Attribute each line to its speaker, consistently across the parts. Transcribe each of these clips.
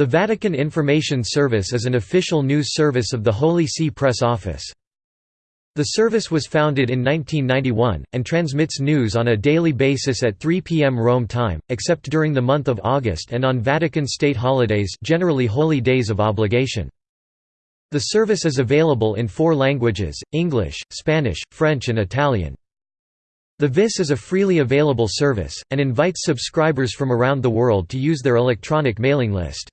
Speaker 1: The Vatican Information Service is an official news service of the Holy See Press Office. The service was founded in 1991, and transmits news on a daily basis at 3 p.m. Rome time, except during the month of August and on Vatican state holidays generally holy days of obligation. The service is available in four languages, English, Spanish, French and Italian. The VIS is a freely available service, and invites subscribers from around the world to use their electronic mailing list.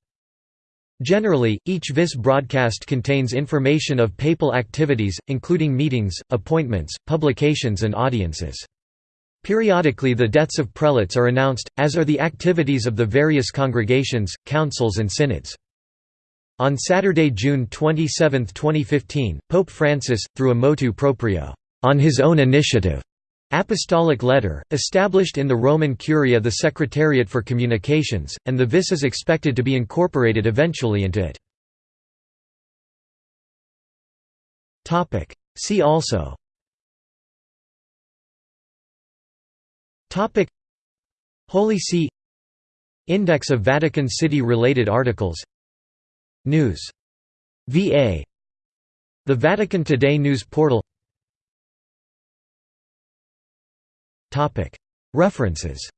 Speaker 1: Generally, each VIS broadcast contains information of papal activities, including meetings, appointments, publications and audiences. Periodically the deaths of prelates are announced, as are the activities of the various congregations, councils and synods. On Saturday, June 27, 2015, Pope Francis, through a motu proprio on his own initiative, Apostolic Letter, established in the Roman Curia the Secretariat for Communications, and the VIS is expected to be incorporated eventually into it. See also. Holy See. Index of Vatican City-related articles. News. VA The Vatican Today news portal References.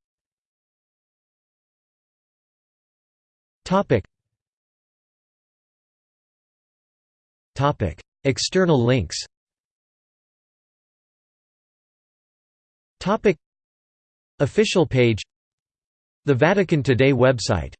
Speaker 1: External links. Official page. The Vatican Today website